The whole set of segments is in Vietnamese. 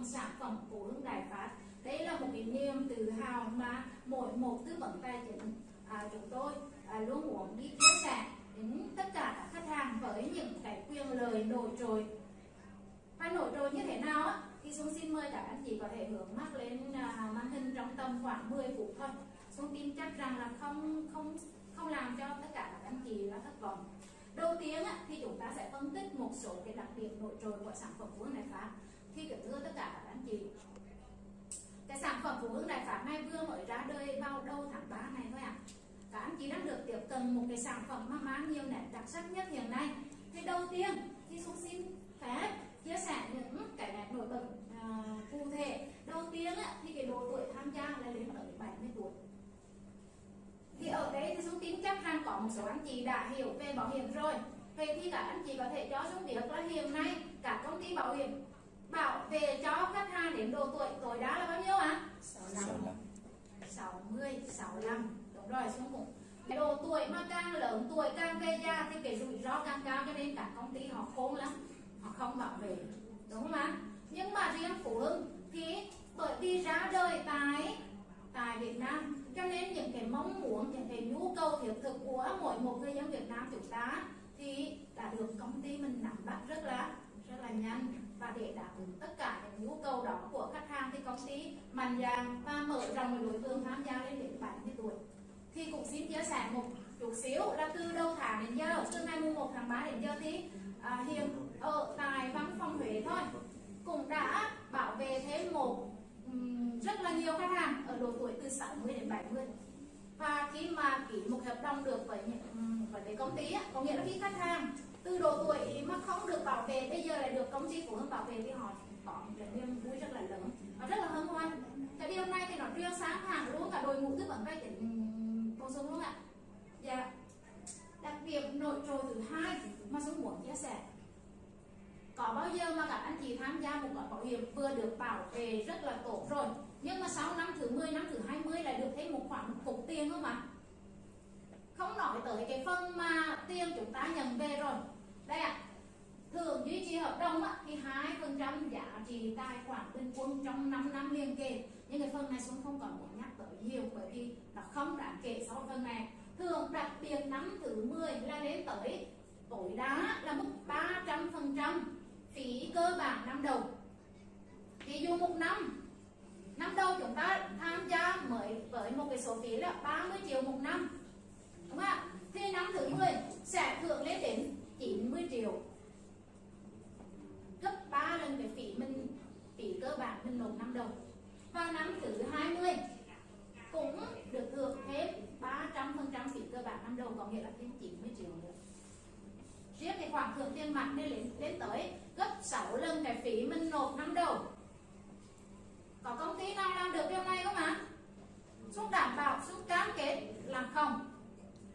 phần sản phẩm của Hưng Đại Phát. Đây là một cái niềm tự hào mà mỗi một tư vấn tài chính à, chúng tôi à, luôn muốn đi chia sẻ đến tất cả các khách hàng với những cái quyền lợi nổi trội. Và nổi trội như thế nào á? Thì xuống xin mời các anh chị có thể hướng mắt lên à, màn hình trong tầm khoảng 10 phút thôi. Xuống tin chắc rằng là không không không làm cho tất cả các anh chị là thất vọng. Đầu tiên á, thì chúng ta sẽ phân tích một số cái đặc điểm nổi trội của sản phẩm của hưng đại phát khi kính thưa tất cả các anh chị. Cái sản phẩm phụ hưng đại pháp này vừa mới ra đời vào đầu tháng 3 này thôi ạ. À. các anh chị đang được tiếp cận một cái sản phẩm mà mang nhiều nét đặc sắc nhất hiện nay. Thì đầu tiên thì xuống xin phép chia sẻ những cái nét nổi bật à, cụ thể. Đầu tiên á, thì cái độ tuổi tham gia là đến ở 70 tuổi. Thì ở đây thì Dung tin chắc rằng có một số anh chị đã hiểu về bảo hiểm rồi. Vậy thì các anh chị có thể cho Dung biết là hiện nay các công ty bảo hiểm bảo vệ cho khách hàng đến độ tuổi tối đa là bao nhiêu ạ? À? 65 60, 65 Đúng rồi Dung cũng cái độ tuổi mà càng lớn tuổi càng về già thì cái rủi ro càng cao cho nên các công ty họ khôn lắm. Họ không bảo vệ. Đúng không ạ? Nhưng mà riêng phụ huynh thì bởi vì ra đời tại tại Việt Nam cho nên những cái mong muốn những cái nhu cầu thiết thực của mỗi một người dân Việt Nam chúng ta thì đã được công ty mình nắm bắt rất là rất là nhanh và để đáp ứng tất cả những nhu cầu đó của khách hàng thì công ty mạnh dạn và mở rộng đối tượng tham gia lên đến 70 tuổi. Thì cũng xin chia sẻ một chút xíu là từ đầu tháng đến giờ từ ngày 1 tháng 3 đến giờ thì à, hiện ở tại văn phòng Huế thôi cũng đã bảo vệ thêm một rất là nhiều khách hàng ở độ tuổi từ 60 đến 70 và khi mà ký một hợp đồng được với những với cái công ty á, có nghĩa là khi khách hàng từ độ tuổi mà không được bảo vệ, bây giờ lại được công ty phụ hưng bảo vệ thì họ có một cái niềm vui rất là lớn. Và rất là hân hoan. Tại vì hôm nay thì nó riêng sáng hàng luôn, cả đội ngũ tư vấn vay tiền công xuân luôn ạ. Dạ. Đặc biệt nội trội thứ hai mà số muốn chia sẻ. Có bao giờ mà các anh chị tham gia một gói bảo hiểm vừa được bảo vệ rất là tốt rồi, nhưng mà sau năm thứ 10 năm thứ 20 lại được thêm một khoản một cục tiền không ạ? Không nói tới cái phần mà tiền chúng ta nhận về rồi. Đây ạ. À, thường duy trì hợp đồng á, thì hai phần trăm giá trị tài khoản bình quân trong 5 năm liên kề. Nhưng cái phần này xuống không còn muốn nhắc tới nhiều bởi vì nó không đáng kể so với phần này. Thường đặc biệt năm thứ 10 là đến tới tối đa là mức 300 phần trăm phí cơ bản năm đầu. Ví dụ một năm năm đầu chúng ta tham gia mới với một cái số phí là 30 triệu một năm đúng không ạ? Thì năm thứ 10 sẽ thưởng lên đến 90 triệu. Gấp 3 lần cái phí mình phí cơ bản mình nộp năm đầu và năm thứ 20 cũng được thưởng thêm 300% phí cơ bản năm đầu có nghĩa là thêm 90 triệu nữa. Riêng cái khoản thưởng tiền mặt nên lên, lên tới gấp 6 lần cái phí mình nộp năm đầu có công ty nào làm được điều này không ạ? Xuống đảm bảo, xuống cam kết làm không?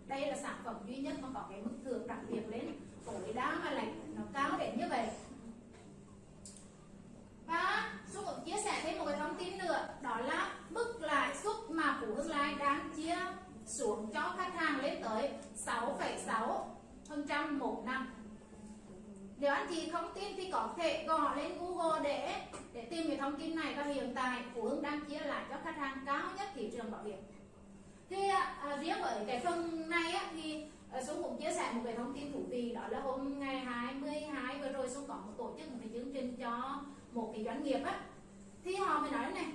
Đây là sản phẩm duy nhất mà có cái mức thưởng đặc biệt lên. Tối đa mà lại nó cao đến như vậy. Và Xúc cũng chia sẻ thêm một cái thông tin nữa đó là mức lãi suất mà Phú Hưng Lai đang chia xuống cho khách hàng lên tới 6,6 phần trăm một năm. Nếu anh chị không tin thì có thể gõ lên Google để để tìm cái thông tin này. Và hiện tại Phú Hưng đang chia lại cho khách hàng cao nhất thị trường bảo hiểm thế à, à riêng ở cái phần này á, thì à, Xuân cũng chia sẻ một cái thông tin thú vị đó là hôm ngày 22 vừa rồi Xuân có một tổ chức một cái chương trình cho một cái doanh nghiệp á. Thì họ mới nói này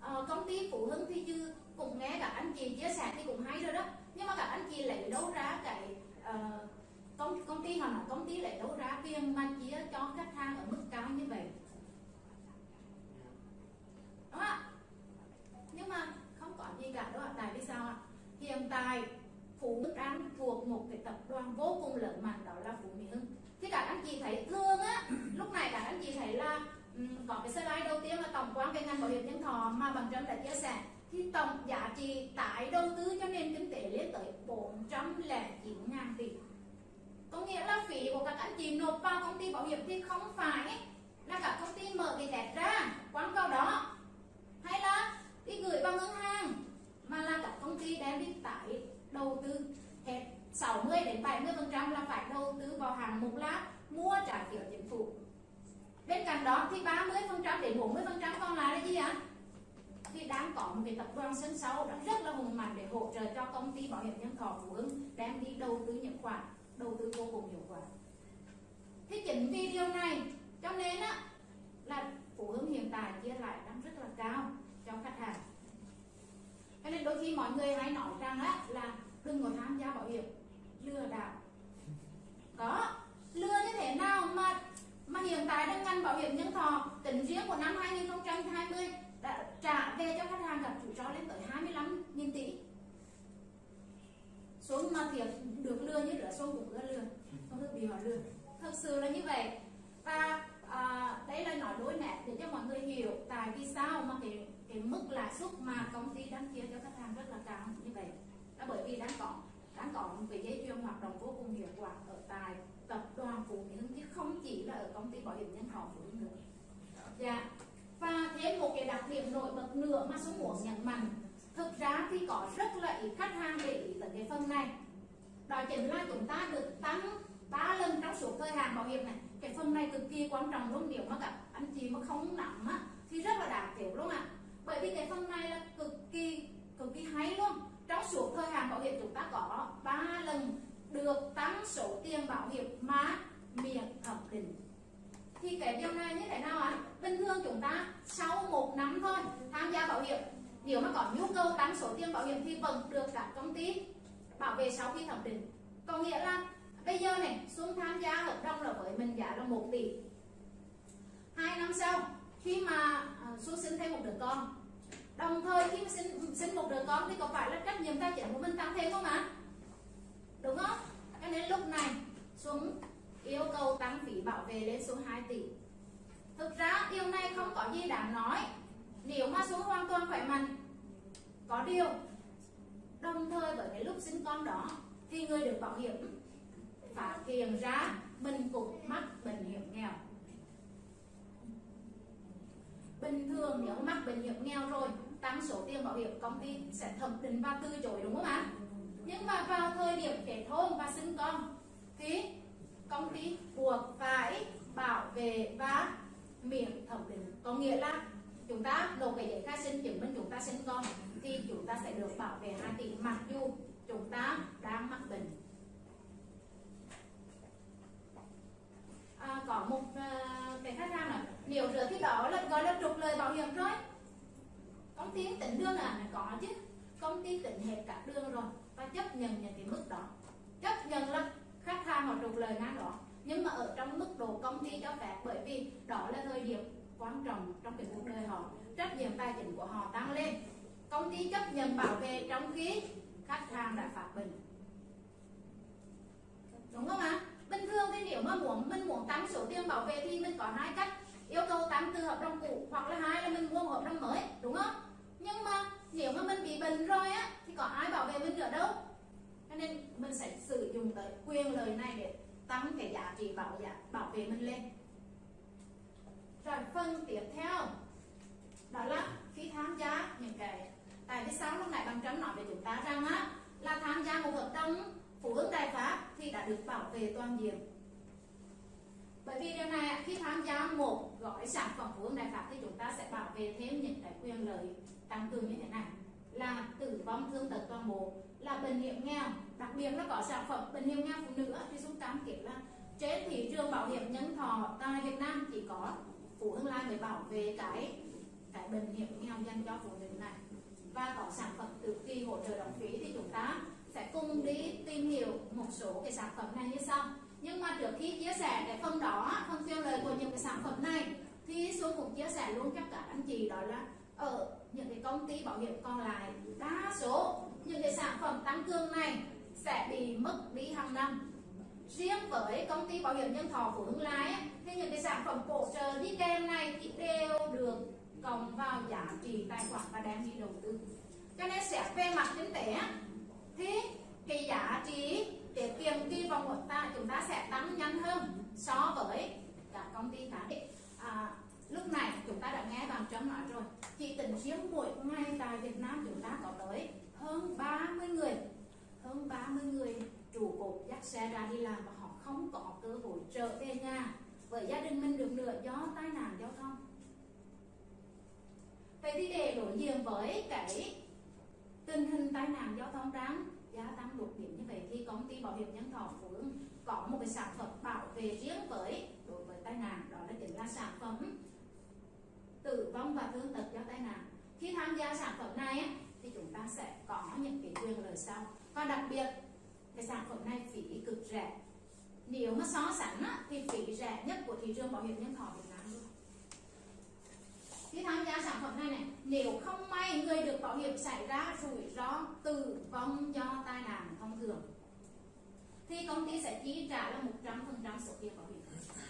à, công ty phụ Hưng thì chứ cũng nghe cả anh chị chia sẻ thì cũng hay rồi đó. Nhưng mà các anh chị lấy đâu ra cái uh, công công ty họ nói công ty lấy đâu ra tiền mà chia cho khách hàng ở mức cao như vậy? Đúng không ạ? Nhưng mà gì cả đó tại vì sao ạ? Hiện tại Phú Đức An thuộc một cái tập đoàn vô cùng lớn mạnh đó là Phú Mỹ Hưng. Thì các anh chị thấy thương á lúc này các anh chị thấy là um, có cái slide đầu tiên là tổng quan về ngành bảo hiểm nhân thọ mà bằng Trâm đã chia sẻ. Thì tổng giá trị tái đầu tư cho nền kinh tế lên tới 409 ngàn tỷ. Có nghĩa là phí của các anh chị nộp vào công ty bảo hiểm thì không phải là các công ty mở cái đẹp ra quán vào đó. Hay là đi gửi vào ngân hàng mà là các công ty đem đi tái đầu tư hết. 60 đến 70 phần trăm là phải đầu tư vào hàng mục là mua trái phiếu chính phủ. Bên cạnh đó thì 30 phần trăm đến 40 phần trăm còn lại là gì ạ? Thì đang có một cái tập đoàn sân sau đã rất là hùng mạnh để hỗ trợ cho công ty bảo hiểm nhân thọ của hưng đem đi đầu tư những khoản, đầu tư vô cùng hiệu quả. Thì chính vì điều này, cho nên á, là phụ hưng hiện tại chia lại đang rất là cao cho khách hàng cho nên đôi khi mọi người hay nói rằng á là đừng có tham gia bảo hiểm. Lừa đảo. Có. Lừa như thế nào mà mà hiện tại đang ngành bảo hiểm nhân thọ tính riêng của năm 2020 đã trả về cho khách hàng gặp rủi ro lên tới 25 nghìn tỷ. Xuống mà thiệt được lừa như rửa xuống cũng lừa không được bị họ lừa. Thực sự là như vậy. Và à, đây là nói đối mẹ để cho mọi người hiểu tại vì sao mà cái cái mức lãi suất mà công ty đang chia cho khách hàng rất là cao như vậy. Là bởi vì đang có đang có một cái dây chuyền hoạt động vô cùng hiệu quả ở tại tập đoàn Phú Mỹ Hưng chứ không chỉ là ở công ty bảo hiểm nhân thọ Phú Hưng nữa. Dạ. Và thêm một cái đặc điểm nổi bật nữa mà số muốn nhận mạnh, thực ra thì có rất là ít khách hàng để ý tới cái phần này. Đó chính là chúng ta được tăng 3 lần trong số thời hạn bảo hiểm này. Cái phần này cực kỳ quan trọng luôn, nếu mà các anh chị mà không nắm á, thì rất là đáng thiếu luôn ạ. à bởi vì cái phần này là cực kỳ cực kỳ hay luôn. Trong suốt thời hạn bảo hiểm chúng ta có 3 lần được tăng số tiền bảo hiểm mà miệng thẩm định. Thì cái điều này như thế nào ạ? À? bình thường chúng ta sau một năm thôi tham gia bảo hiểm, nếu mà có nhu cầu tăng số tiền bảo hiểm thì vẫn được các công ty bảo vệ sau khi thẩm định. Có nghĩa là bây giờ này, xuống tham gia hợp đồng là với mình giá là 1 tỷ. Hai năm sau, khi mà à, xuống sinh thêm một đứa con đồng thời khi mà sinh, sinh một đứa con thì có phải là trách nhiệm tài chính của mình tăng thêm không ạ? Đúng không? Cho nên lúc này xuống yêu cầu tăng phí bảo vệ lên số 2 tỷ. Thực ra điều này không có gì đáng nói. Nếu mà xuống hoàn toàn khỏe mạnh có điều đồng thời với cái lúc sinh con đó thì người được bảo hiểm phát hiện ra mình cũng mắc bệnh hiểm nghèo. Bình thường nếu mắc bệnh hiểm nghèo rồi tăng số tiền bảo hiểm công ty sẽ thẩm định và từ chối đúng không ạ? Nhưng mà vào thời điểm kết hôn và sinh con thì công ty buộc phải bảo vệ và miễn thẩm định. Có nghĩa là chúng ta nộp cái giấy khai sinh chứng minh chúng ta sinh con thì chúng ta sẽ được bảo vệ 2 tỷ mặc dù chúng ta đang mắc bệnh. À, có một ờ, cái khách hàng là nếu rửa thì đó là gọi là trục lời bảo hiểm rồi công ty tỉnh đường à có chứ. Công ty tỉnh hết cả đường rồi và chấp nhận những cái mức đó. Chấp nhận là khách hàng họ trục lời ngang đó. Nhưng mà ở trong mức độ công ty cho phép, bởi vì đó là thời điểm quan trọng trong cái cuộc đời họ. Trách nhiệm tài chính của họ tăng lên. Công ty chấp nhận bảo vệ trong khi khách hàng đã phạt mình đúng không ạ? Bình thường thì nếu mà muốn, mình muốn tăng số tiền bảo vệ thì mình có hai cách yêu cầu tăng từ hợp đồng cũ hoặc là hai là mình mua một hợp đồng mới, đúng không? Nhưng mà nếu mà mình bị bệnh rồi á, thì có ai bảo vệ mình nữa đâu? Cho nên mình sẽ sử dụng tới quyền lời này để tăng cái giá trị bảo giá, bảo vệ mình lên. Rồi phần tiếp theo, đó là khi tham gia những cái, tại vì sao lúc nãy bằng trắng nói về chúng ta rằng á, là tham gia một hợp đồng, phụ hưng đại pháp thì đã được bảo vệ toàn diện bởi vì điều này khi tham gia một gói sản phẩm của hưng đại pháp thì chúng ta sẽ bảo vệ thêm những cái quyền lợi tăng cường như thế này. Là tử vong thương tật toàn bộ, là bệnh hiểm nghèo, đặc biệt là có sản phẩm bệnh hiểm nghèo phụ nữ thì chúng cam kết là trên thị trường bảo hiểm nhân thọ tại Việt Nam chỉ có phụ tương Lai mới bảo vệ cái cái bệnh hiểm nghèo dành cho phụ nữ này. Và có sản phẩm tự kỳ hỗ trợ đóng phí thì chúng ta sẽ cùng đi tìm hiểu một số cái sản phẩm này như sau nhưng mà trước khi chia sẻ cái phần đó, phần tiêu lời của những cái sản phẩm này, thì xuống cũng chia sẻ luôn cho cả anh chị, đó là ở những cái công ty bảo hiểm còn lại, đa số những cái sản phẩm tăng cường này sẽ bị mất đi hàng năm. Riêng với công ty bảo hiểm nhân thọ của Hưng Lai thì những cái sản phẩm bổ trợ đi kèm này thì đều được cộng vào giá trị tài khoản và đem đi đầu tư. Cho nên sẽ về mặt kinh tế thì cái giá trị để tiền kỳ vòng của ta chúng ta sẽ tăng nhanh hơn so với cả công ty khác. À, lúc này chúng ta đã nghe bằng trấn nói rồi. Chỉ tính riêng mỗi ngày tại Việt Nam chúng ta có tới hơn 30 người. Hơn 30 người chủ cột dắt xe ra đi làm và họ không có cơ hội trở về nhà. Với gia đình mình được nữa do tai nạn giao thông. Vậy thì để đối diện với cái tình hình tai nạn giao thông đáng gia tăng đột biến như vậy thì công ty bảo hiểm nhân thọ phú có một cái sản phẩm bảo vệ riêng với, đối với tai nạn, đó là chính là sản phẩm tử vong và thương tật do tai nạn. Khi tham gia sản phẩm này thì chúng ta sẽ có những cái quyền lợi sau. Và đặc biệt, cái sản phẩm này phí cực rẻ. Nếu mà so sánh thì phí rẻ nhất của thị trường bảo hiểm nhân thọ Việt khi tham gia sản phẩm này này, nếu không may người được bảo hiểm xảy ra rủi ro tử vong do tai nạn thông thường, thì công ty sẽ chi trả là 100% số tiền bảo hiểm.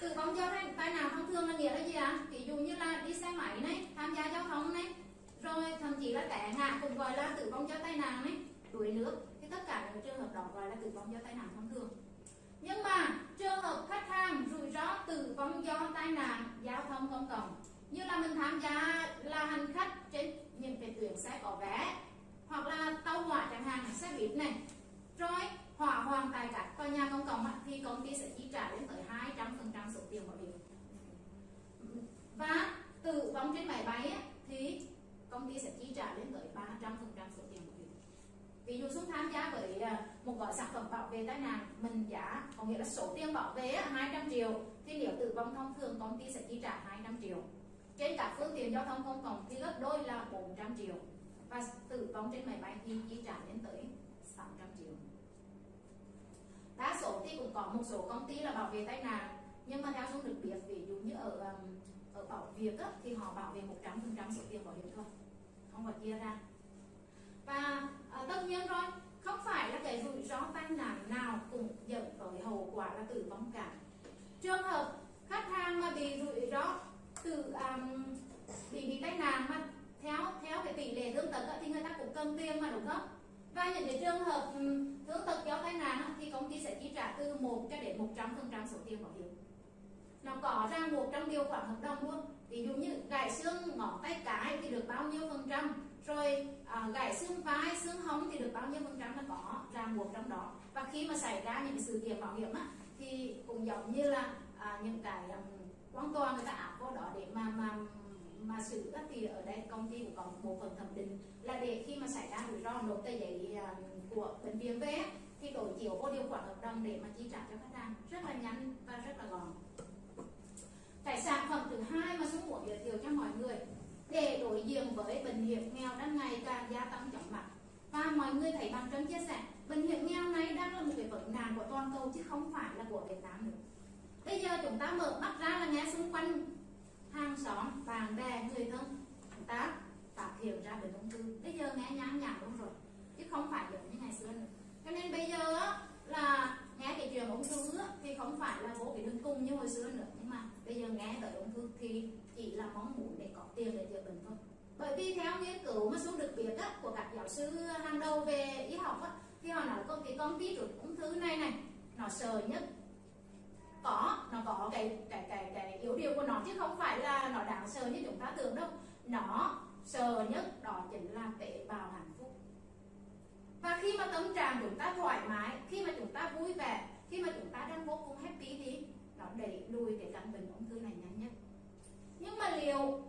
Tử vong do tai nạn thông thường là nghĩa là gì ạ? À? ví dụ như là đi xe máy này, tham gia giao thông này, rồi thậm chí là té ngã cũng gọi là tử vong do tai nạn này đuối nước. Thì tất cả những trường hợp đó gọi là tử vong do tai nạn thông thường. Nhưng mà trường hợp khách hàng rủi ro tử vong do tai nạn, giao thông công cộng như là mình tham gia là hành khách trên những cái tuyến xe có vé, hoặc là tàu hỏa chẳng hạn, xe buýt này. Rồi, hỏa hoạn tại các tòa nhà công cộng thì công ty sẽ chi trả đến tới 200% số tiền bảo hiểm. Và tử vong trên máy bay thì công ty sẽ chi trả đến tới 300% số tiền bảo hiểm. Ví dụ xuống tham gia với à, một gói sản phẩm bảo vệ tai nạn, mình giá, có nghĩa là số tiền bảo vệ 200 triệu, thì nếu tử vong thông thường, công ty sẽ chi trả 200 triệu trên các phương tiện giao thông công cộng thì gấp đôi là 400 triệu. Và tử vong trên máy bay thì chi trả đến tới 600 triệu. Đa số thì cũng có một số công ty là bảo vệ tai nạn nhưng mà theo chúng được biết ví dụ như ở um, ở bảo việc á, thì họ bảo vệ 100% số tiền bảo hiểm thôi không phải chia ra. Và à, tất nhiên rồi không phải là cái rủi ro tai nạn nào cũng dẫn tới hậu quả là tử vong cả. Trường hợp khách hàng mà bị rủi ro sự um, bị bị tai nạn mà theo theo cái tỷ lệ thương tật thì người ta cũng cần tiền mà đúng không? Và những cái trường hợp um, thương tật do tai nạn thì công ty sẽ chi trả từ 1 cho đến 100 phần trăm số tiền bảo hiểm. Nó có ra một trong điều khoản hợp đồng luôn. Ví dụ như gãy xương ngón tay cái thì được bao nhiêu phần trăm rồi à, gãy xương vai xương hông thì được bao nhiêu phần trăm nó có ra một trong đó. Và khi mà xảy ra những sự kiện bảo hiểm á thì cũng giống như là à, những cái hoàn toàn người ta áp vô đó để mà mà mà xử thì ở đây, công ty cũng có một bộ phận thẩm định là để khi mà xảy ra rủi ro nộp tờ giấy à, của bệnh viện về, thì đổi chiều vô điều khoản hợp đồng để mà chi trả cho khách hàng. Rất là nhanh và rất là gọn. Cái sản phẩm thứ hai mà chúng muốn giới thiệu cho mọi người, để đối diện với bệnh hiểm nghèo đang ngày càng gia tăng chóng mặt. Và mọi người thấy bằng trân chia sẻ, bệnh hiểm nghèo này đang là một cái vấn nạn của toàn cầu chứ không phải là của Việt Nam nữa bây giờ chúng ta mở mắt ra là nghe xung quanh hàng xóm bạn bè người thân. Chúng ta phát hiện ra về ung thư. Bây giờ nghe nhãn nhản luôn rồi chứ không phải giống như ngày xưa nữa. Cho nên bây giờ là nghe cái chuyện ung thư thì không phải là vô cái đường cùng như hồi xưa nữa. Nhưng mà bây giờ nghe tới ung thư thì chỉ là mong muốn để có tiền để chữa bệnh thôi. Bởi vì theo nghiên cứu mà xuống được biết á, của các giáo sư hàng đầu về y học á, thì họ nói con cái con virus ung thư này này nó sợ nhất có, nó có cái cái cái cái yếu điểm của nó chứ không phải là nó đáng sợ như chúng ta tưởng đâu. Nó sợ nhất đó chính là tế bào hạnh phúc. Và khi mà tâm trạng chúng ta thoải mái, khi mà chúng ta vui vẻ, khi mà chúng ta đang vô cùng happy thì nó đẩy lùi cái căn bệnh ung thư này nhanh nhất. Nhưng mà liệu,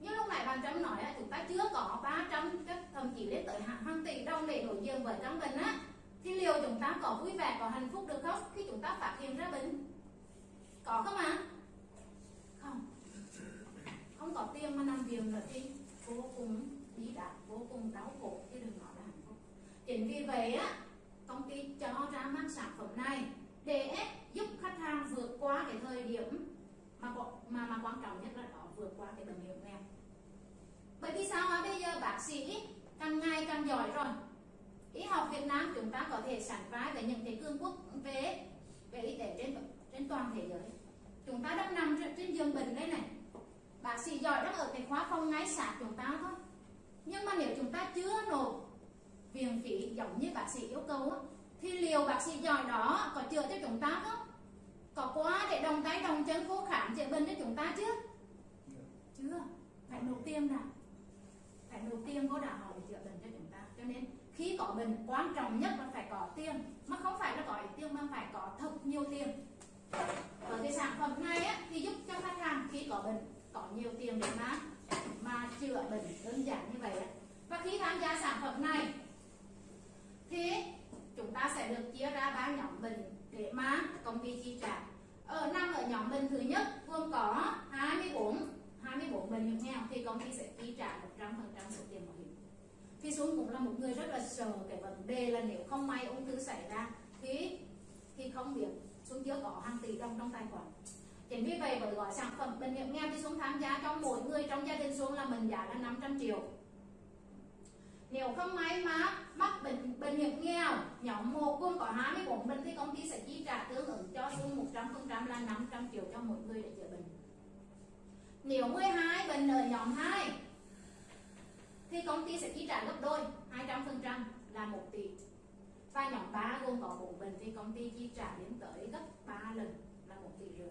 như lúc này bạn Trâm nói chúng ta chưa có 300 thậm chí lên tới hàng tỷ đồng để đối diện với căn bệnh á thì liệu chúng ta có vui vẻ, có hạnh phúc được không? Khi chúng ta phát hiện ra bệnh. Có không ạ? À? không. Không có tiền mà nằm viện là thì vô cùng bí đạp vô cùng đau khổ chứ đừng nói là hạnh phúc. Chính vì vậy á, công ty cho ra mắt sản phẩm này để giúp khách hàng vượt qua cái thời điểm mà mà mà quan trọng nhất là đó, vượt qua cái bệnh hiểm nghèo. Bởi vì sao mà bây giờ bác sĩ càng ngày càng giỏi rồi y học Việt Nam chúng ta có thể sánh vai với những cái cường quốc về về y tế trên trên toàn thế giới. Chúng ta đang nằm trên, trên giường bệnh đây này. Bác sĩ giỏi đang ở cái khóa phòng ngay sát chúng ta thôi. Nhưng mà nếu chúng ta chưa nộp viện phí giống như bác sĩ yêu cầu thì liệu bác sĩ giỏi đó có chữa cho chúng ta không? Có quá để đồng tay đồng chân khô khám chữa bệnh cho chúng ta chứ? chưa. Phải nộp tiền nào phải nộp tiền có đạo họ để chữa bệnh cho chúng ta. Cho nên khi có bệnh quan trọng nhất là phải có tiền. Mà không phải là có ít tiền mà phải có thật nhiều tiền. Và cái sản phẩm này á, thì giúp cho khách hàng khi có bệnh có nhiều tiền để mà mà chữa bệnh đơn giản như vậy và khi tham gia sản phẩm này thì chúng ta sẽ được chia ra ba nhóm bệnh để mà công ty chi trả. Ở năm ở nhóm bệnh thứ nhất gồm có 24 24 bệnh hiểm nghèo thì công ty sẽ chi trả 100% số tiền bảo thì xuống cũng là một người rất là sợ cái vấn đề là nếu không may ung thư xảy ra thì thì không biết xuống chưa có hàng tỷ đồng trong tài khoản. Chính vì vậy với gói sản phẩm bệnh hiểm nghèo thì xuống tham gia trong mỗi người trong gia đình xuống là mình giá là 500 triệu. Nếu không may mà mắc bệnh bệnh hiểm nghèo, nhóm một gồm có 24 bệnh thì công ty sẽ chi trả tương ứng cho xuống 100% là 500 triệu cho mỗi người để chữa bệnh. Nếu 12 bệnh ở nhóm 2 thì công ty sẽ chi trả gấp đôi 200% là 1 tỷ. Và nhóm 3 gồm có 4 bệnh thì công ty chi trả đến tới gấp 3 lần là 1 tỷ rưỡi.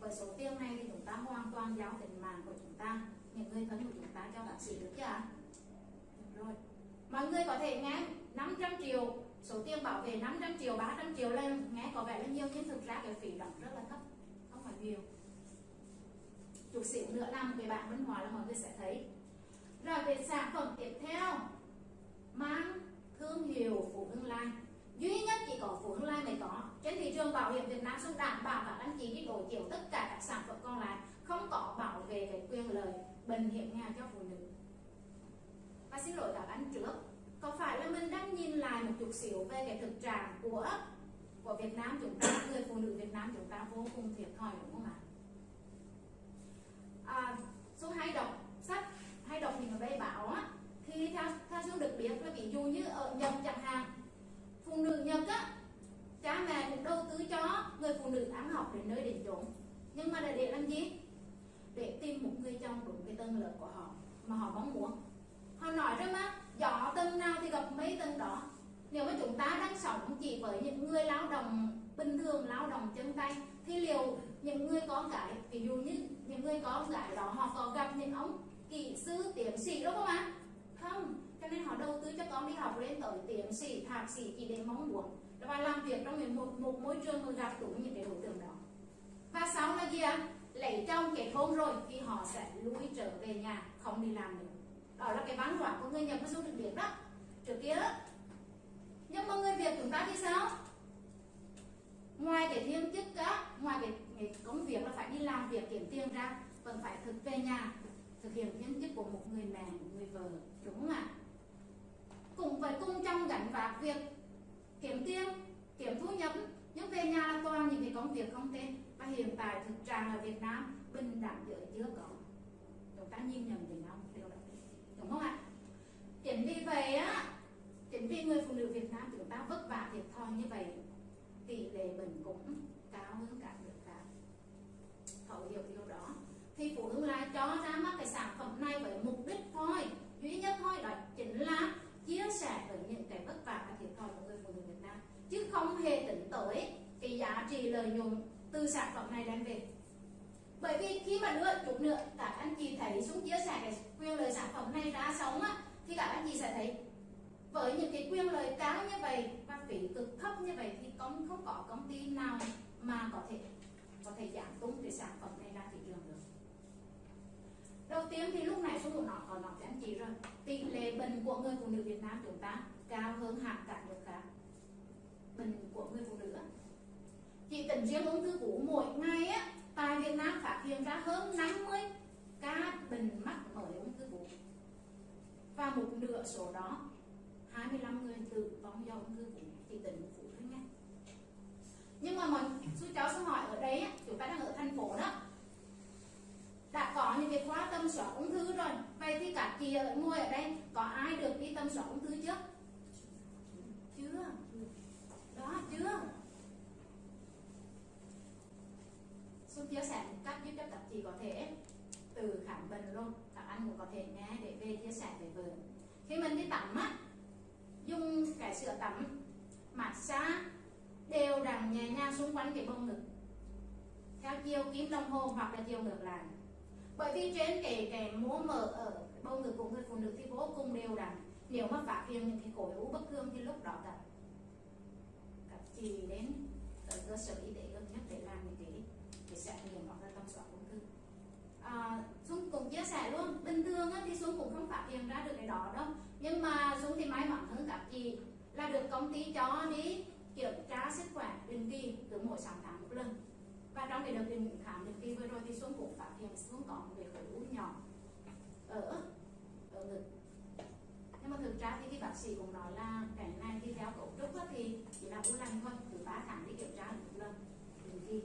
Với số tiền này thì chúng ta hoàn toàn giao tình mạng của chúng ta. Những người thân của chúng ta cho bác sĩ được chưa? Ạ rồi. Mọi người có thể nghe 500 triệu, số tiền bảo vệ 500 triệu 300 triệu lên nghe có vẻ là nhiều nhưng thực ra cái phí đóng rất là thấp, không phải nhiều chút xíu nữa làm cái bạn văn hóa là mọi người sẽ thấy. Rồi về sản phẩm tiếp theo. Mang thương hiệu Phú Hưng Lai. Duy nhất chỉ có Phú Hưng Lai mới có. Trên thị trường bảo hiểm Việt Nam sẽ đảm bảo và anh chị đi đổi chiều tất cả các sản phẩm còn lại. Không có bảo vệ cái quyền lợi, bình hiểm nghèo cho phụ nữ. Và xin lỗi các anh trước. Có phải là mình đang nhìn lại một chút xíu về cái thực trạng của của Việt Nam chúng ta, người phụ nữ Việt Nam chúng ta vô cùng thiệt thòi đúng không ạ? À, số hay đọc sách hay đọc những cái báo á thì theo theo số được biết là ví dụ như ở Nhật chẳng hạn phụ nữ Nhật á cha mẹ cũng đầu tư cho người phụ nữ ăn học đến nơi đến chốn. Nhưng mà để để làm gì? Để tìm một người chồng đúng cái tầng lớp của họ mà họ mong muốn. Họ nói rằng mà gió tầng nào thì gặp mấy tầng đó. Nếu mà chúng ta đang sống chỉ với những người lao động bình thường lao động chân tay thì liệu những người con gái ví dụ như những người con gái đó họ có gặp những ông kỹ sư tiến sĩ đúng không ạ? Không cho nên họ đầu tư cho con đi học lên tới tiến sĩ thạc sĩ chỉ để mong muốn và làm việc trong một, một môi trường mà gặp đúng những cái đối tượng đó. Và sau là gì ạ? Lấy chồng kết hôn rồi thì họ sẽ lui trở về nhà không đi làm nữa. Đó là cái văn hóa của người nhập du xuống được biết đó. Trước kia nhưng mà người việt chúng ta thì sao? Ngoài cái thiên chức á ngoài cái công việc là phải đi làm việc kiếm tiền ra, vẫn phải thực về nhà, thực hiện nhân chức của một người mẹ, một người vợ, đúng không ạ? Cùng với cùng trong gánh vác việc kiếm tiền, kiếm thu nhập, nhưng về nhà là toàn những cái công việc không tên. Và hiện tại thực trạng ở Việt Nam, bình đẳng giới chưa có. Chúng ta nhìn nhận về nhau điều đó đúng không ạ? Chính vì vậy á, chính vì người phụ nữ Việt Nam chúng ta vất vả thiệt thòi như vậy, tỷ lệ bệnh cũng cao hơn cả nước thấu hiểu điều đó. Thì phụ nữ lại cho ra mắt cái sản phẩm này với mục đích thôi, duy nhất thôi, đó chính là chia sẻ với những cái vất vả và thiệt thòi của người phụ nữ Việt Nam. Chứ không hề tính tới cái giá trị lợi nhuận từ sản phẩm này đem về. Bởi vì khi mà đưa chút nữa, các anh chị thấy xuống chia sẻ cái quyền lợi sản phẩm này ra sống á, thì các anh chị sẽ thấy với những cái quyền lợi cao như vậy và phí cực thấp như vậy thì không không có công ty nào mà có thể có thể giảm tung cái sản phẩm này ra thị trường được. Đầu tiên thì lúc này số một nó còn nói với anh chị rồi. Tỷ lệ bệnh của người phụ nữ Việt Nam chúng ta cao hơn hẳn cả nước khác. Bệnh của người phụ nữ. Chỉ tính riêng ung thư vú mỗi ngày á, tại Việt Nam phát hiện ra hơn 50 ca bệnh mắc mới ung thư vú. Và một nửa số đó 25 người tử vong do ung thư vú, chỉ tính một phụ thôi nha nhưng mà mình chú cháu sẽ hỏi ở đấy chúng ta đang ở thành phố đó. Đã có những cái khóa tâm soát ung thư rồi. Vậy thì các chị ở ngồi ở đây, có ai được đi tâm soát ung thư chưa? Chưa. Đó, chưa. Xuân chia sẻ một cách giúp cho các chị có thể từ khám bệnh luôn. Các anh cũng có thể nghe để về chia sẻ về vợ khi mình đi tắm á, dùng cái sữa tắm, massage đều đặn nhẹ nhàng xung quanh cái bông ngực. Theo chiều kim đồng hồ hoặc là chiều ngược lại. Bởi vì trên kể cái múa mở ở bông ngực của người phụ nữ thì vô cùng đều đặn. Nếu mà phát hiện những cái khối u bất thường thì lúc đó cả các chị đến ở cơ sở y tế gần nhất để làm những cái để xét nghiệm hoặc là tầm soát ung thư. À, Dung cũng chia sẻ luôn bình thường á, thì Dung cũng không phát hiện ra được cái đó đâu. Nhưng mà Dung thì may mắn hơn các chị là được công ty cho đi kiểm tra sức khỏe định kỳ từ mỗi 6 tháng một lần. Và trong cái đợt định khám định kỳ vừa rồi thì Xuân cũng phát hiện Xuân có một cái khối u nhỏ ở ở ngực. Nhưng mà thực ra thì cái bác sĩ cũng nói là cái này thì theo cấu trúc thì chỉ là u lành thôi từ 3 tháng đi kiểm tra một lần định kỳ.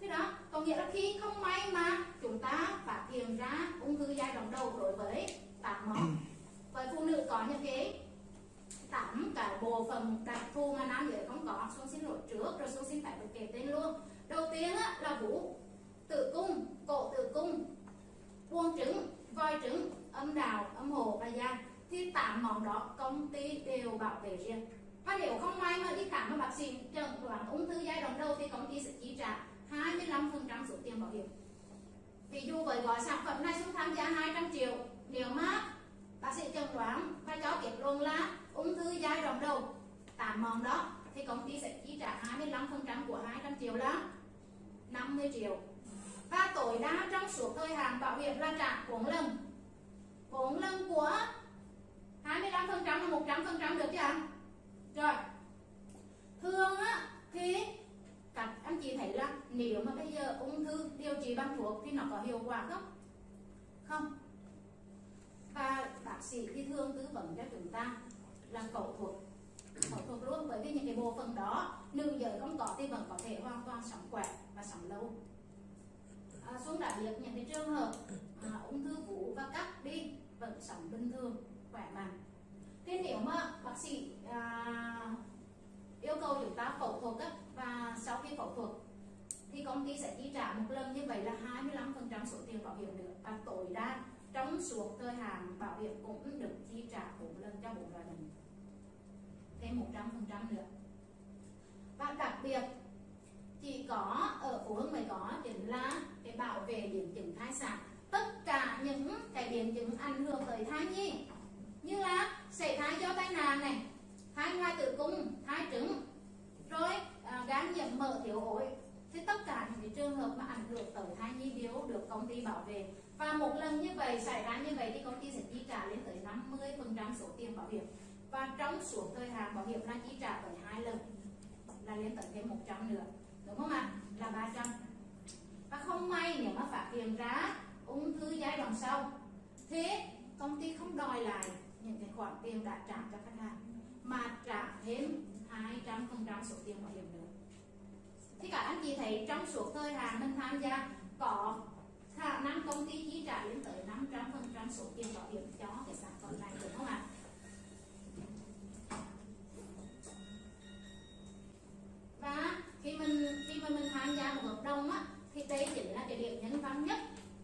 Thế đó có nghĩa là khi không may mà chúng ta phát hiện ra ung thư giai đoạn đầu đối với tạng món với phụ nữ có những cái tắm cả bộ phận đặc thù mà nam giới không có xuống xin lỗi trước rồi xuống xin phải được kể tên luôn. Đầu tiên á, là vú tử cung cổ tử cung buông trứng voi trứng âm đào âm hồ và da. Thì tám món đó công ty đều bảo vệ riêng. Và nếu không may mà đi khám mà bác sĩ chẩn đoán ung thư giai đoạn đầu thì công ty sẽ chi trả 25% số tiền bảo hiểm. Ví dụ với gói sản phẩm này xuống tham gia 200 triệu. Nếu mà bác sĩ chẩn đoán và cho kết luận là ung thư giai đoạn đầu. Tám món đó, thì công ty sẽ chi trả 25% của 200 triệu là 50 triệu. Và tối đa trong suốt thời hạn bảo hiểm là trả 4 lần. 4 lần của 25% là 100% được chưa? Rồi. Thường á, thì các anh chị thấy là nếu mà bây giờ ung thư điều trị bằng thuốc thì nó có hiệu quả không? Không và bác sĩ thì thường tư vấn cho chúng ta là phẫu thuật phẫu thuật luôn bởi vì những cái bộ phận đó nữ giới không có thì vẫn có thể hoàn toàn sống khỏe và sống lâu. À, xuống đã biết những cái trường hợp à, ung thư vú và cắt đi vẫn sống bình thường khỏe mạnh. Thế nếu mà bác sĩ à, yêu cầu chúng ta phẫu thuật á, và sau khi phẫu thuật thì công ty sẽ chi trả một lần như vậy là 25% số tiền bảo hiểm được và tối đa trong suốt thời hạn bảo hiểm cũng được chi trả bốn lần cho bốn loại bệnh. Thêm 100% nữa. Và đặc biệt chỉ có ở phụ huynh mới có chính là cái bảo vệ biến chứng thai sản. Tất cả những cái biến chứng ảnh hưởng tới thai nhi như là sảy thai do tai nạn này thai ngoài tử cung thai trứng rồi à, gan nhiễm mỡ thiếu ối thì tất cả những cái trường hợp mà ảnh hưởng tới thai nhi đều được công ty bảo vệ và một lần như vậy, xảy ra như vậy thì công ty sẽ chi trả lên tới 50% số tiền bảo hiểm. Và trong suốt thời hạn bảo hiểm là chi trả tới hai lần, là lên tới thêm 100 nữa. Đúng không ạ? Là 300 và không may nếu mà phát hiện ra ung thư giai đoạn sau, thế công ty không đòi lại những cái khoản tiền đã trả cho khách hàng, mà trả thêm 200% số tiền bảo hiểm nữa. Thì cả anh chị thấy trong suốt thời hạn mình tham gia có khả năng công ty chi trả lên tới 500% số tiền bảo hiểm cho cái sản phẩm này, đúng không ạ? Và khi mình, khi mà mình tham gia một hợp đồng á, thì đây chính là cái điểm nhân văn nhất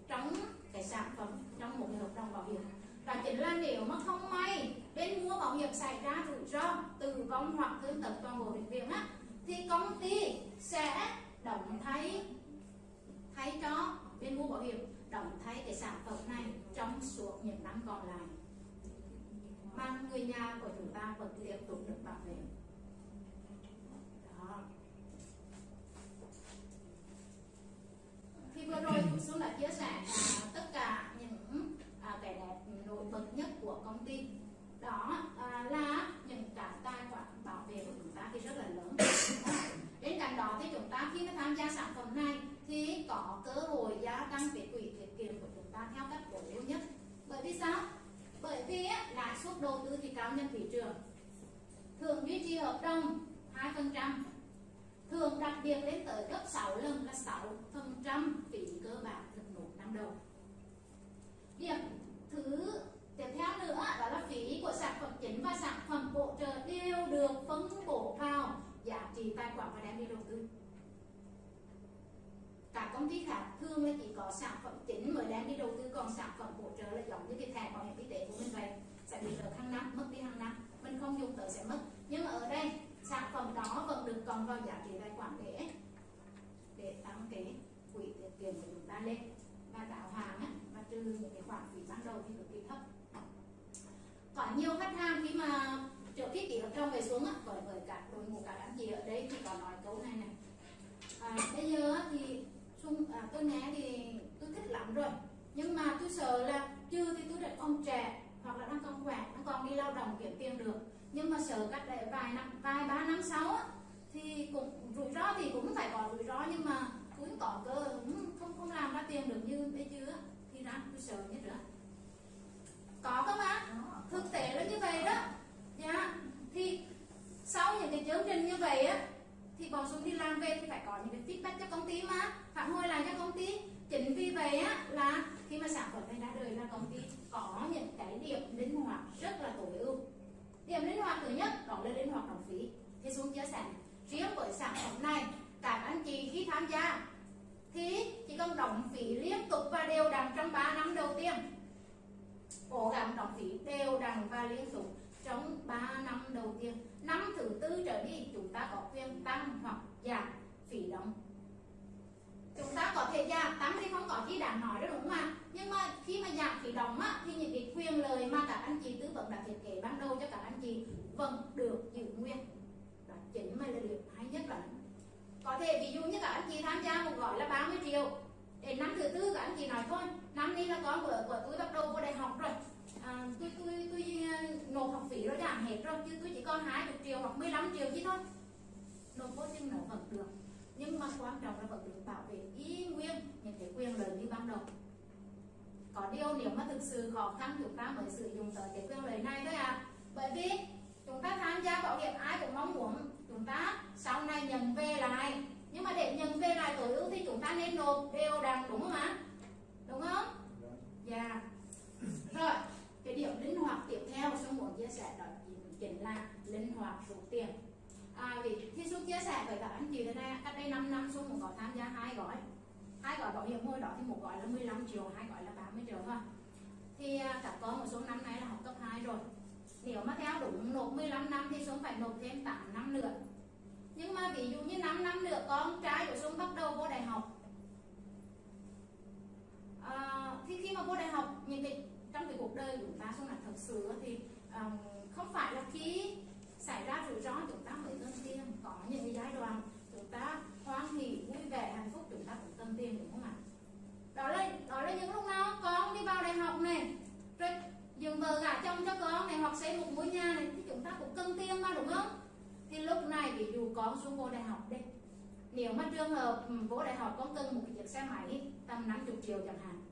trong cái sản phẩm, trong một cái hợp đồng bảo hiểm và chính là nếu mà không may bên mua bảo hiểm xảy ra rủi ro tử vong hoặc thương tật toàn bộ bệnh viện á, thì công ty sẽ động thay thay cho bên mua bảo hiểm đóng thay cái sản phẩm này trong suốt những năm còn lại. Mà người nhà của chúng ta vẫn tiếp tục được bảo vệ đó. Thì vừa rồi Xuân đã chia sẻ là tất cả những à, cái đẹp nổi bật nhất của công ty đó à, là những cái tài khoản bảo vệ của chúng ta thì rất là lớn bên cạnh đó thì chúng ta khi mà tham gia sản phẩm này thì có cơ hội gia tăng cái quỹ tiết theo các cổ ưu nhất. Bởi vì sao? Bởi vì lãi suất đầu tư thì cao nhân thị trường. Thường duy trì hợp đồng 2 phần trăm. Thường đặc biệt lên tới gấp 6 lần là 6 phần trăm phí cơ bản thực nộp năm đầu. Điểm thứ tiếp theo nữa đó là phí của sản phẩm chính và sản phẩm bổ trợ đều được phân bổ vào giá trị tài khoản và đem đi đầu tư các công ty khác thường là chỉ có sản phẩm chính mới đang đi đầu tư còn sản phẩm hỗ trợ là giống như cái thẻ bảo hiểm y tế của mình vậy. Sẽ bị được hàng năm mất đi hàng năm. Mình không dùng tới sẽ mất. Nhưng mà ở đây sản phẩm đó vẫn được còn vào giá trị tài khoản để để tăng cái quỹ tiết kiệm của chúng ta lên. Và tạo hàng á, và trừ những cái khoản phí ban đầu thì cực kỳ thấp. Có nhiều khách hàng khi mà trước khi ký hợp đồng về xuống á, với với các đội ngũ các anh chị ở đây thì có nói câu này này. À, bây giờ thì Xuân, à, tôi nghe thì tôi thích lắm rồi. Nhưng mà tôi sợ là chưa thì tôi đã còn trẻ hoặc là đang còn khỏe đang còn đi lao động kiếm tiền được. Nhưng mà sợ cách đây vài năm vài ba năm sáu thì cũng rủi ro thì cũng phải có rủi ro nhưng mà cũng có cơ không không làm ra tiền được như bây chưa thì ra tôi sợ nhất nữa có không ạ thực tế là như vậy đó. Dạ thì sau những cái chương trình như vậy á thì bọn xuống đi làm về thì phải có những cái feedback cho công ty mà. Phản hồi lại cho công ty. Chính vì vậy á, là khi mà sản phẩm này ra đời là công ty có những cái điểm linh hoạt rất là tối ưu. Điểm linh hoạt thứ nhất, đó là linh hoạt đóng phí. Thì xuống chia sẻ. Riêng với sản phẩm này, các anh chị khi tham gia, thì chỉ cần đóng phí liên tục và đều đặn trong 3 năm đầu tiên. Cố gắng đóng phí đều đặn và liên tục trong 3 năm đầu tiên năm thứ tư trở đi chúng ta có quyền tăng hoặc giảm phí đóng. Chúng ta có thể giảm tăng thì không có gì đáng nói đó đúng không ạ? Nhưng mà khi mà giảm phí đóng á, thì những cái quyền lợi mà các anh chị tư vấn đã thiết kế ban đầu cho các anh chị vẫn được giữ nguyên. Đó chính mà là điều hay nhất là có thể ví dụ như các anh chị tham gia một gói là 30 triệu. Đến năm thứ tư các anh chị nói thôi năm nay là con của, của tôi bắt đầu vô đại học rồi à, tôi tôi tôi uh, nộp giảm hết rồi chứ tôi chỉ còn 20 triệu hoặc 15 triệu chứ thôi. Nộp vô chừng nó vẫn được. Nhưng mà quan trọng là vẫn được bảo vệ y nguyên những cái quyền lợi như ban đầu. Có điều nếu mà thực sự khó khăn chúng ta mới sử dụng tới cái quyền lợi này thôi à. Bởi vì chúng ta tham gia bảo hiểm ai cũng mong muốn chúng ta sau này nhận về lại. Nhưng mà để nhận về lại tối ưu thì chúng ta nên nộp đều đặn đúng không ạ? Đúng không? Dạ. Yeah. rồi cái điểm linh hoạt tiếp theo tôi muốn chia sẻ đó chính là linh hoạt rút tiền. À, vì khi Xuân chia sẻ với các anh chị thế cách đây 5 năm Xuân cũng có tham gia hai gói. Hai gói bảo hiểm hồi đó thì một gói là 15 triệu hai gói là 30 triệu thôi. Thì à, các con một số năm nay là học cấp 2 rồi. Nếu mà theo đúng nộp 15 năm thì Xuân phải nộp thêm 8 năm nữa. Nhưng mà ví dụ như 5 năm nữa con trai của Xuân bắt đầu vô đại học. À, thì khi mà vô đại học những cái trong cái cuộc đời của chúng ta Xuân là thật sự thì um, không phải là khi xảy ra rủi ro, chúng ta mới cần tiền. Có những cái giai đoạn chúng ta hoan hỉ vui vẻ, hạnh phúc, chúng ta cũng cần tiền, đúng không ạ? Đó là đó là những lúc nào con đi vào đại học này, rồi dừng vợ gả chồng cho con này, hoặc xây một ngôi nhà này, thì chúng ta cũng cần tiền mà, đúng không? Thì lúc này, ví dụ con xuống vô đại học đi, nếu mà trường hợp ừ, vô đại học con cần một chiếc xe máy, tầm 50 triệu chẳng hạn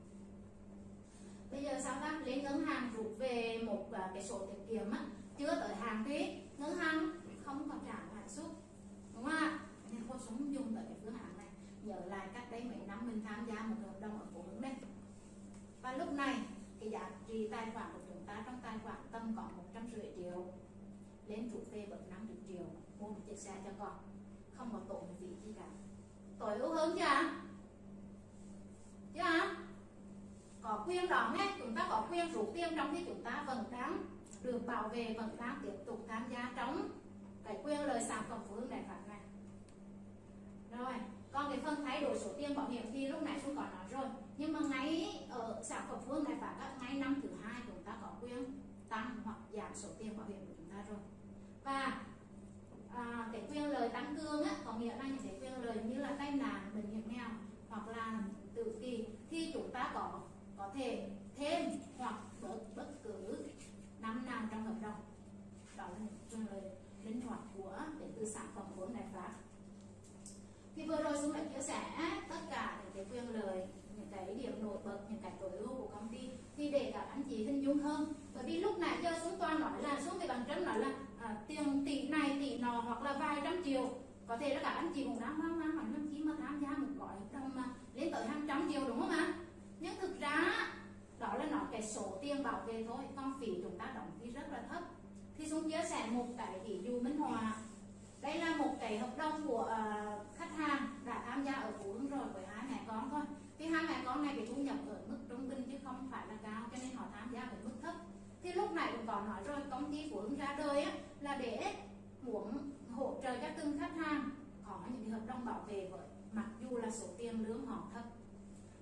bây giờ sao ta? Lên ngân hàng rút về một à, cái sổ tiết kiệm á, chưa tới hàng thế ngân hàng không còn trả lãi suất, đúng không ạ? Nên cô sống dùng tới cái phương án này. Nhớ lại cách đây mấy năm mình tham gia một hợp đồng ở phố hướng đây và lúc này, cái giá trị tài khoản của chúng ta trong tài khoản tầm có một trăm rưỡi triệu. Lên chủ phê bật 50 triệu, mua một chiếc xe cho con. Không có tổn gì gì cả. Tối ưu hơn chưa? Chưa? Có quyền đó nghe chúng ta có quyền rút tiền trong khi chúng ta vẫn đang được bảo vệ vẫn đang tiếp tục tham gia trong cái quyền lợi sản phẩm của hương đại pháp này rồi còn cái phần thay đổi số tiền bảo hiểm thì lúc nãy cũng có nói rồi. Nhưng mà ngay ở sản phẩm phương đại các ngay năm thứ hai chúng ta có quyền tăng hoặc giảm số tiền bảo hiểm của chúng ta rồi. Và à, cái quyền lời tăng cương á, có nghĩa là những cái quyền lời như là tai nạn bệnh hiểm nghèo hoặc là tự kỳ thì chúng ta có có thể thêm hoặc bớt bất cứ năm nào trong hợp đồng. Đó là những lời linh hoạt của đến từ sản phẩm của đại pháp. Thì vừa rồi chúng đã chia sẻ tất cả những cái quyền lợi những cái điểm nổi bật những cái tối ưu của công ty thì để các anh chị hình dung hơn. Bởi vì lúc nãy giờ xuống toàn nói là xuống thì bằng chân nói là à, tiền tỷ này tỷ nọ hoặc là vài trăm triệu. Có thể là các anh chị cũng đang hoang mang hỏi năm chi mà tham gia một gói hợp đồng mà lên tới hàng trăm triệu đúng không ạ? Nhưng thực ra đó là nó cái số tiền bảo vệ thôi còn phí chúng ta đóng thì rất là thấp. Thì xuống chia sẻ một cái ví dụ minh hòa đây là một cái hợp đồng của uh, khách hàng đã tham gia ở phú hưng rồi với hai mẹ con thôi. Thì hai mẹ con này thì thu nhập ở mức trung bình chứ không phải là cao cho nên họ tham gia với mức thấp. Thì lúc này cũng có nói rồi công ty phú hưng ra đời á, là để muốn hỗ trợ cho từng khách hàng có những cái hợp đồng bảo vệ với mặc dù là số tiền lương họ thấp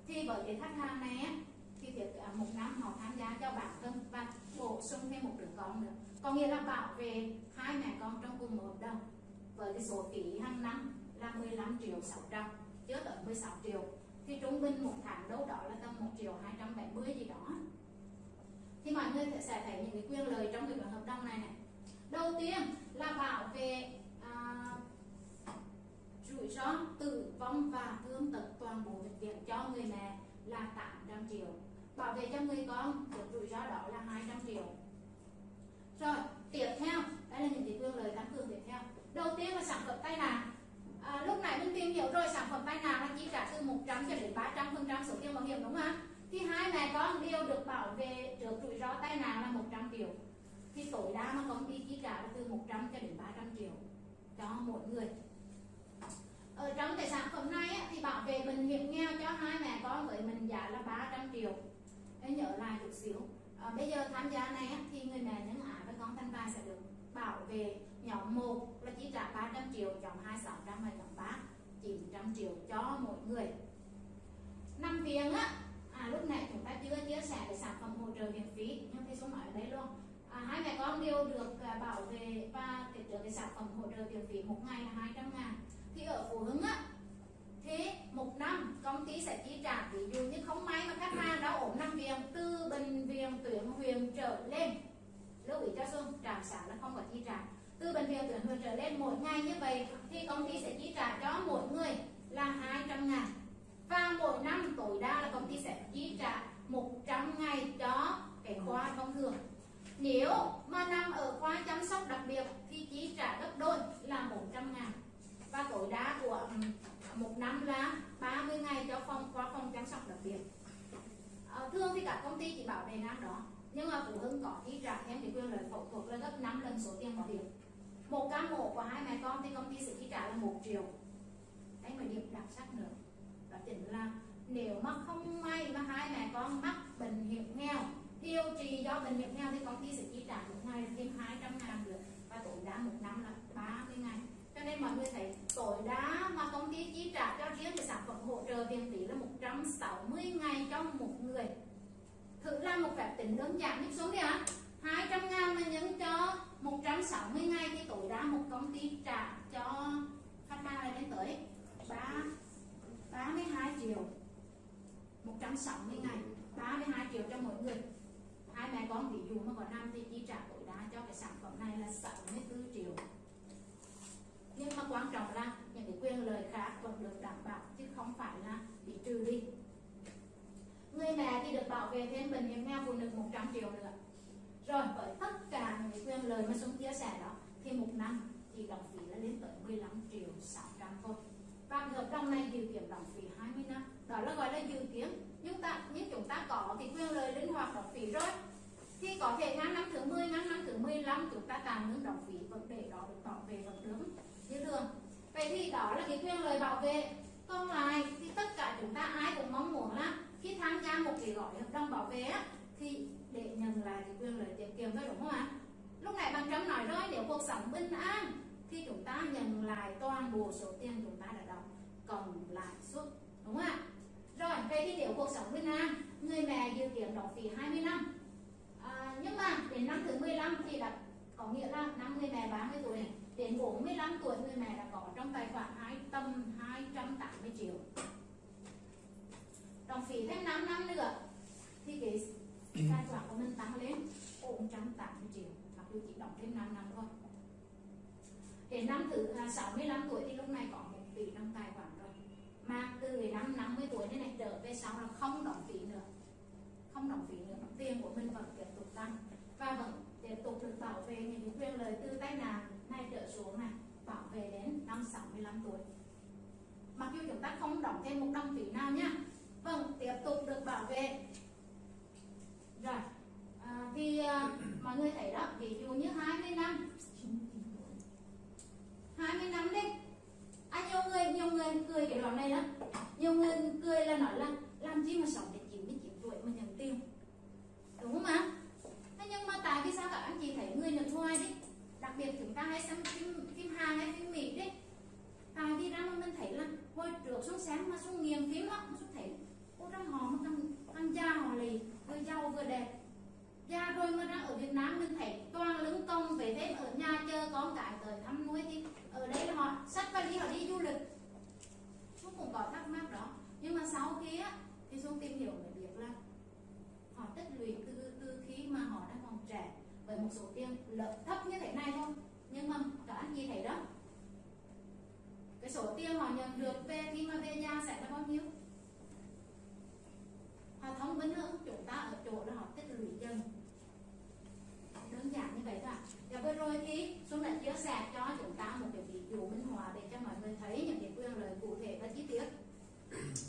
thì với cái khách hàng này á, thì việc à, một năm họ tham gia cho bản thân và bổ sung thêm một đứa con nữa. Có nghĩa là bảo vệ hai mẹ con trong cùng một hợp đồng với cái số phí hàng năm là 15 triệu 600 chưa tới 16 triệu. Thì trung bình một tháng đâu đó là tầm 1 triệu 270 gì đó. Thì mọi người sẽ thấy những cái quyền lợi trong cái bản hợp đồng này này. Đầu tiên là bảo vệ rủi ro tử vong và thương tật toàn bộ bệnh viện cho người mẹ là 800 triệu. Bảo vệ cho người con được rủi ro đó là 200 triệu. Rồi tiếp theo đây là những cái quyền lợi tăng cường tiếp theo. Đầu tiên là sản phẩm tay nạn. À, lúc này mình tìm hiểu rồi sản phẩm tai nạn là chi trả từ 100 cho đến 300 phần trăm số tiền bảo hiểm đúng không thì hai mẹ con đều được bảo vệ trước rủi ro tai nạn là 100 triệu. Thì tối đa mà công ty chi trả là từ 100 cho đến 300 triệu cho mỗi người ở trong cái sản phẩm này á, thì bảo vệ bệnh hiểm nghèo cho hai mẹ con với mình giá là 300 triệu. Em nhớ lại chút xíu. À, bây giờ tham gia này á, thì người mẹ nhân ái với con thanh tài sẽ được bảo vệ nhóm 1 là chi trả 300 triệu nhóm 2 600 và nhóm 3 900 triệu cho mỗi người. Năm viện á à, lúc này chúng ta chưa chia sẻ về sản phẩm hỗ trợ miễn phí nhưng thầy số nói ở đây luôn. À, hai mẹ con đều được à, bảo vệ và được cái sản phẩm hỗ trợ miễn phí một ngày là 200 ngàn thì ở phụ Hưng á, thế một năm công ty sẽ chi trả, ví dụ như không may mà khách hàng đã ổn nằm viện, từ bệnh viện tuyển huyện trở lên. Lưu ý cho xuân, trạm xã là không có chi trả. Từ bệnh viện tuyển huyện trở lên, mỗi ngày như vậy thì công ty sẽ chi trả cho mỗi người là 200 ngàn. Và mỗi năm tối đa là công ty sẽ chi trả 100 ngày cho cái khoa thông thường. Nếu mà nằm ở khoa chăm sóc đặc biệt thì chi trả gấp đôi là 100 ngàn và tối đa của ừ, một năm là 30 ngày cho phòng qua phòng chăm sóc đặc biệt. À, thường thì các công ty chỉ bảo vệ năm đó nhưng mà phụ huynh có khi trả thêm thì quyền lợi phẫu thuật là gấp 5 lần số tiền bảo hiểm. Một ca mổ của hai mẹ con thì công ty sẽ chi trả là một triệu. Đấy mà điểm đặc sắc nữa. Đó chính là nếu mà không may mà hai mẹ con mắc bệnh hiểm nghèo điều trị do bệnh hiểm nghèo thì công ty sẽ chi trả một ngày thêm 200 ngàn được và tối đa một năm là 30 ngày cho nên mọi người thấy tối đa mà công ty chi trả cho riêng cái sản phẩm hỗ trợ viện phí là 160 ngày cho một người. Thử làm một phép tính đơn giản nhịp xuống đi ạ. 200 ngàn mà nhân cho 160 ngày thì tối đa một công ty trả cho khách hàng là lên tới 3 32 triệu. 160 ngày 32 triệu cho mỗi người. Hai mẹ con ví dụ mà có năm thì chi trả tối đa cho cái sản phẩm này là 64 triệu quan trọng là những cái quyền lợi khác vẫn được đảm bảo, chứ không phải là bị trừ đi. Người mẹ thì được bảo vệ thêm bệnh hiểm nghèo phụ nữ 100 triệu nữa. Rồi, với tất cả những cái quyền lợi mà Xuân chia sẻ đó, thì một năm thì đồng phí là lên tới 15 triệu 600 thôi. Và hợp đồng này dự kiến đóng phí 20 năm. Đó là gọi là dự kiến. Nhưng ta nhưng chúng ta có thì quyền lợi linh hoạt đóng phí rồi, thì có thể ngang năm thứ 10 ngang năm thứ 15 chúng ta tạm ngưng đóng phí. Vấn đề đó được bảo vệ vẫn đúng như thường. Vậy thì đó là cái quyền lợi bảo vệ. Còn lại thì tất cả chúng ta ai cũng mong muốn là khi tham gia một cái gói hợp đồng bảo vệ á thì để nhận lại cái quyền lợi tiết kiệm thôi đúng không ạ? Lúc này bằng trâm nói rồi nếu cuộc sống bình an thì chúng ta nhận lại toàn bộ số tiền chúng ta đã đóng còn lãi suất đúng không ạ? Rồi vậy thì nếu cuộc sống bình an người mẹ dự kiến đóng phí 20 năm à, nhưng mà đến năm thứ 15 thì đã có nghĩa là năm người mẹ 30 tuổi. này đến 45 tuổi người mẹ đã có trong tài khoản hai tầm 280 triệu. Đồng phí thêm 5 năm nữa thì cái tài khoản của mình tăng lên 480 triệu. Mặc dù chỉ đóng thêm 5 năm thôi. Đến năm thứ 65 tuổi thì lúc này có một tỷ trong tài khoản rồi. Mà từ cái năm 50 tuổi đến này trở về sau là không đóng phí nữa. Không đóng phí nữa. Tiền của mình vẫn tiếp tục tăng và vẫn tiếp tục được bảo vệ những quyền lợi từ tai nạn này trở xuống này bảo vệ đến năm 65 tuổi. Mặc dù chúng ta không đóng thêm một đồng phí nào nhá vâng tiếp tục được bảo vệ. Rồi à, thì à, mọi người thấy đó ví dụ như 20 năm. 20 năm đi. À, nhiều người nhiều người cười cái đoạn này lắm. Nhiều người cười là nói là làm gì mà sống đến 99 tuổi mà nhận tiền. Đúng không ạ? Nhưng mà tại vì sao các anh chị thấy người nước ngoài đi đặc biệt chúng ta hay xem phim phim Hàn hay phim Mỹ đấy. Tại vì ra mà mình thấy là hồi trước xuống sáng mà xuống nghiền phim á xuống thấy ô trong họ mà thằng thằng già họ lì vừa giàu vừa đẹp. Già rồi mà ra ở Việt Nam mình thấy toàn lưng công về thêm ở nhà chơi con cái tới thăm nuôi thì ở đây là họ sách vali họ đi du lịch. Xuống cũng có thắc mắc đó. Nhưng mà sau khi á, thì xuống tìm hiểu mới biết là họ tích lũy từ từ khi mà một số tiền lợi thấp như thế này thôi. Nhưng mà các anh chị thấy đó. Cái số tiền họ nhận được về khi mà về nhà sẽ là bao nhiêu? Họ thông minh hơn chúng ta ở chỗ là họ tích lũy dần. Đơn giản như vậy thôi ạ. Và vừa rồi thì Xuân đã chia sẻ cho chúng ta một cái ví dụ minh họa để cho mọi người thấy những cái quyền lợi cụ thể và chi tiết.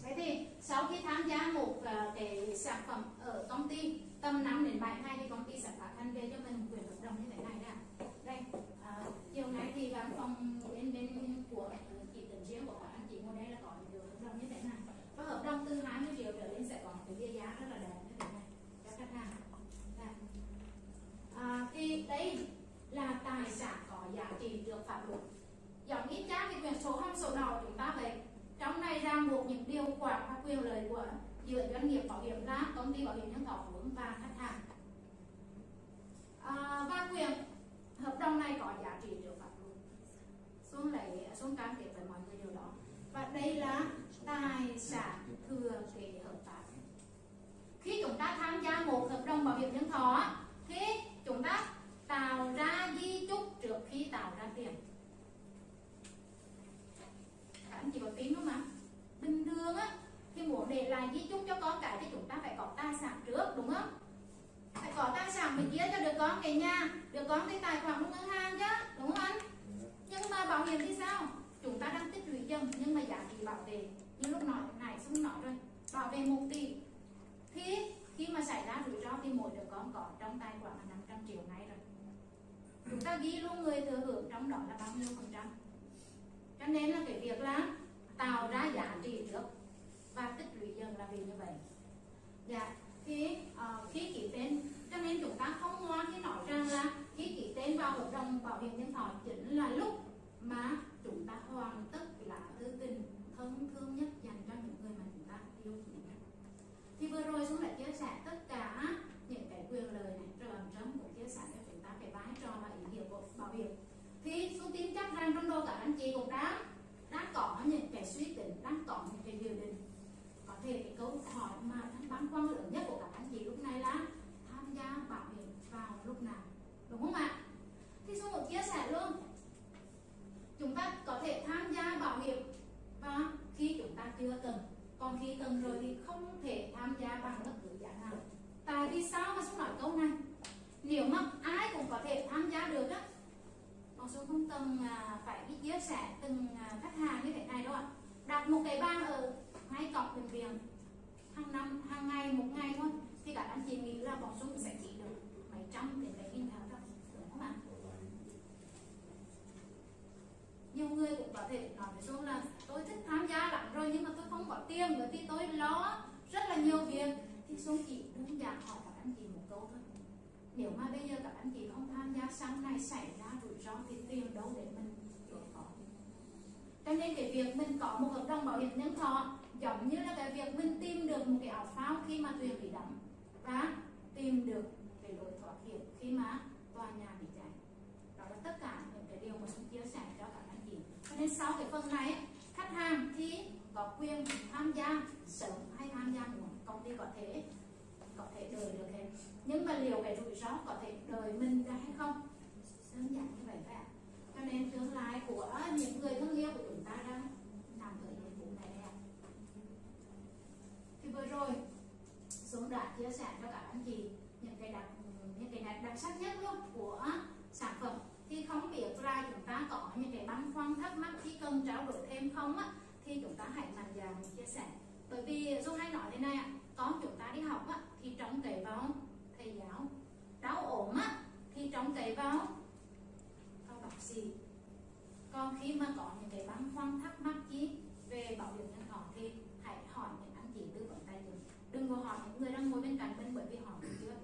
Thế thì sau khi tham gia một ờ, cái sản phẩm ở công ty tầm 5 đến 7 ngày thì công ty sẽ phát hành về cho mình quyền hợp đồng như thế này nè. Đây à, chiều nay thì văn phòng bên bên của chị tỉnh riêng của các anh chị ngồi đây là có những hợp đồng như thế này. Và hợp đồng từ 20 triệu trở lên sẽ có một cái bia giá rất là đẹp như thế này. Cho khách hàng. Đây. À, thì đây là tài sản có giá trị được pháp luật. Giống như cha cái quyền số không số nào chúng ta vậy trong này ràng buộc những điều khoản và quyền lợi của giữa doanh nghiệp bảo hiểm ra công ty bảo hiểm nhân thọ vốn và khách hàng. À, và quyền hợp đồng này có giá trị trước pháp luật. Xuống lấy xuống cam kết với mọi người điều đó. Và đây là tài sản thừa kế hợp pháp. Khi chúng ta tham gia một hợp đồng bảo hiểm nhân thọ thì chúng ta tạo ra di chúc trước khi tạo ra tiền các anh chị có tin không ạ bình thường á khi muốn để lại di chúc cho con cái thì chúng ta phải có tài sản trước đúng không phải có tài sản mình chia cho được con cái nhà được con cái tài khoản ngân hàng chứ đúng không anh nhưng mà bảo hiểm thì sao chúng ta đang tích lũy dần nhưng mà giá trị bảo vệ như lúc nói này xong nói rồi bảo vệ một tỷ thì khi mà xảy ra rủi ro thì mỗi đứa con có trong tài khoản là 500 triệu ngay rồi chúng ta ghi luôn người thừa hưởng trong đó là bao nhiêu phần trăm? Cho nên là cái việc là tạo ra giá trị trước và tích lũy dần là vì như vậy. Dạ thì uh, khi ký tên cho nên chúng ta không ngoan khi nói rằng là khi ký tên vào hợp đồng bảo hiểm nhân thọ chính là lúc mà chúng ta hoàn tất là thư tình thân thương nhất dành cho những người mà chúng ta yêu quý thì vừa rồi xuống đã chia sẻ tất cả những cái quyền lợi này rồi làm chấm cũng chia sẻ cho chúng ta cái vai trò và ý bảo hiểm. Thì xuống tin chắc rằng trong đầu cả anh chị cũng đã đã có những cái suy tính đang có những cái điều định. Có thể cái câu hỏi mà băn khoăn lớn nhất của các anh chị lúc này là tham gia bảo hiểm vào lúc nào đúng không ạ thì xuống một chia sẻ luôn chúng ta có thể tham gia bảo hiểm và khi chúng ta chưa cần còn khi cần rồi thì không thể tham gia bằng bất cứ giá nào tại vì sao mà xuống nói câu này nếu mà ai cũng có thể tham gia được á con số không cần à, phải đi chia sẻ từng à, khách hàng như thế này đâu ạ đặt một cái bàn ở ngay cổng bệnh viện hàng năm, hàng ngày, một ngày thôi. Thì các anh chị nghĩ là bọn số sẽ chỉ được mấy trăm đến mấy nghìn tháng thôi. Đúng không ạ? Nhiều người cũng có thể nói với số là tôi thích tham gia lắm rồi, nhưng mà tôi không có tiền, bởi vì tôi lo rất là nhiều việc. Thì xuống chỉ đơn giản hỏi các anh chị một câu thôi. Nếu mà bây giờ các anh chị không tham gia sáng nay xảy ra rủi ro thì tiền đâu để mình đối phó? Cho nên cái việc mình có một hợp đồng bảo hiểm nhân thọ giống như là cái việc mình tìm được một cái áo phao khi mà thuyền bị đắm, và tìm được cái lối thoát hiểm khi mà tòa nhà bị cháy. Đó là tất cả những cái điều mà chúng chia sẻ cho các anh chị. Cho nên sau cái phần này, khách hàng thì có quyền tham gia, sớm hay tham gia muộn, công ty có thể có thể đợi được hết nhưng mà liệu cái rủi ro có thể đợi mình ra hay không? Đơn giản như vậy phải ạ. Cho nên tương lai của những người thân yêu của chúng ta đang làm thời nhiệm vụ này ạ thì vừa rồi. Xuống đã chia sẻ cho các anh chị những cái đặc những cái đặc, đặc sắc nhất luôn của sản phẩm. Thì không biết là chúng ta có những cái băn khoăn thắc mắc khi cần trao đổi thêm không á thì chúng ta hãy mạnh dạn chia sẻ. Bởi vì dung hay nói thế này ạ con chúng ta đi học á thì trông cậy vào thầy giáo. Đau ốm á thì trông cậy vào các bác sĩ. Còn khi mà có những cái băn khoăn thắc mắc gì về bảo hiểm mình có hỏi những người đang ngồi bên cạnh mình bởi vì họ chưa